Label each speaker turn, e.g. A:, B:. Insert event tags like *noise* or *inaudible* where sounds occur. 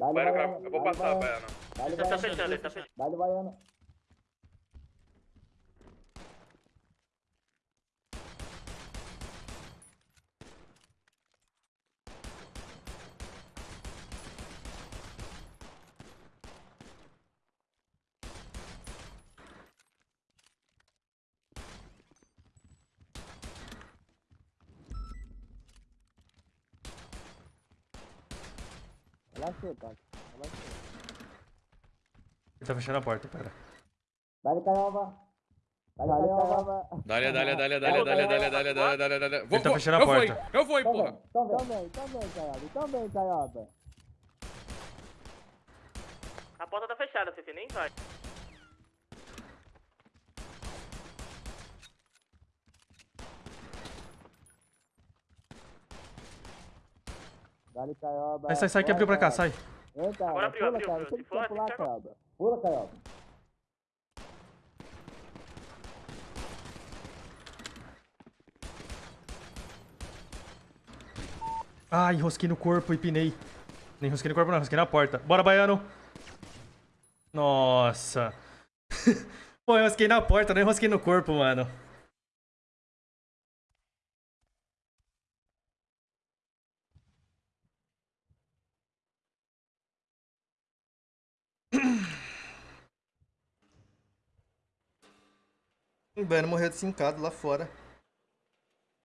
A: Dá-lhe,
B: Eu vou passar, Baiana.
A: Dá-lhe,
C: Ele tá fechando, ele tá fechando.
A: Relaxa, cara. Relaxa.
D: Ele tá fechando a porta, cara.
A: Dá-lhe Caioba. Dá-lhe Caioba.
B: Dale, dale, dale, dale, dale, dale, dale, dale, dale, dale. Vou,
D: Ele tá
B: vou.
D: fechando a
B: eu
D: porta.
B: Eu porra.
A: vem. Então vem, então vem, Caioba. Então vem, Caioba.
C: A porta tá fechada, você nem vai.
A: Dá-lhe Caioba.
D: Sai, sai, sai, que abriu pra cá, sai.
A: Vem, Caioba.
C: Agora abriu,
A: Pula,
C: abriu, Se for
A: precisa pular. Caioba. Pula, Caioba.
D: Ai, enrosquei no corpo e pinei. Nem enrosquei no corpo, não, enrosquei na porta. Bora, baiano. Nossa. *laughs* Pô, eu enrosquei na porta, não enrosquei no corpo, mano. O morreu de cincado lá fora.